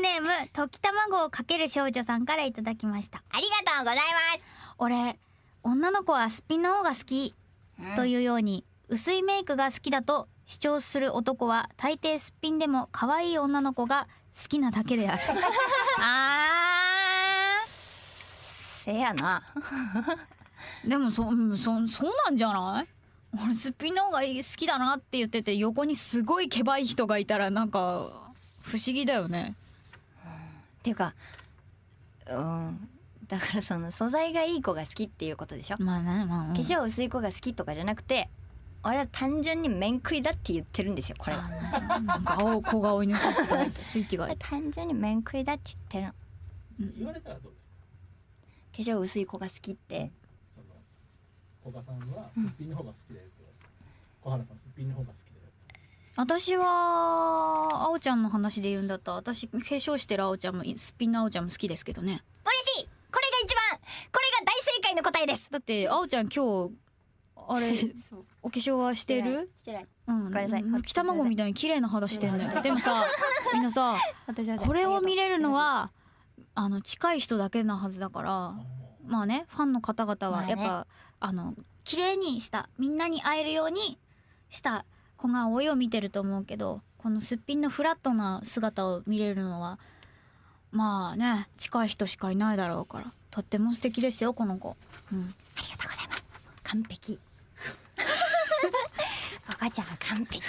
ネーム溶き卵をかける少女さんからいただきました。ありがとうございます。俺女の子はすっぴんの方が好きというように薄いメイクが好きだと主張する男は大抵すっぴんでも可愛い女の子が好きなだけである。あー。せやな。でもそうんそそうなんじゃない？俺すっぴんの方が好きだなって言ってて横にすごいけばい人がいたらなんか不思議だよねっていうかうんだからその素材がいい子が好きっていうことでしょ、まあねまあ、うん。化粧薄い子が好きとかじゃなくて俺は単純に面食いだって言ってるんですよこれは。あなんか青小顔にスイッチが単純に面食いだって言ってるの。言われたらどうですか？化粧薄い子が好きって。賀さんはすっぴんの方が好きだよと、小原さんすっぴんの方が好き私は青ちゃんの話で言うんだった。ら私化粧してる青ちゃんもすっぴんの青ちゃんも好きですけどね。嬉しい！これが一番これが大正解の答えです。だって青ちゃん今日あれ お化粧はしてる？してない。うん、ごめんなさい。むき卵みたいに綺麗な肌してんだよ。でもさみんなさこれを見れるのはあの近い人だけなはずだからまあねファンの方々はやっぱ、あの綺麗にしたみんなに会えるようにした子が老いを見てると思うけどこのすっぴんのフラットな姿を見れるのはまあね近い人しかいないだろうからとっても素敵ですよこの子。うん。ありがとうございます。完璧。赤ちゃんは完璧。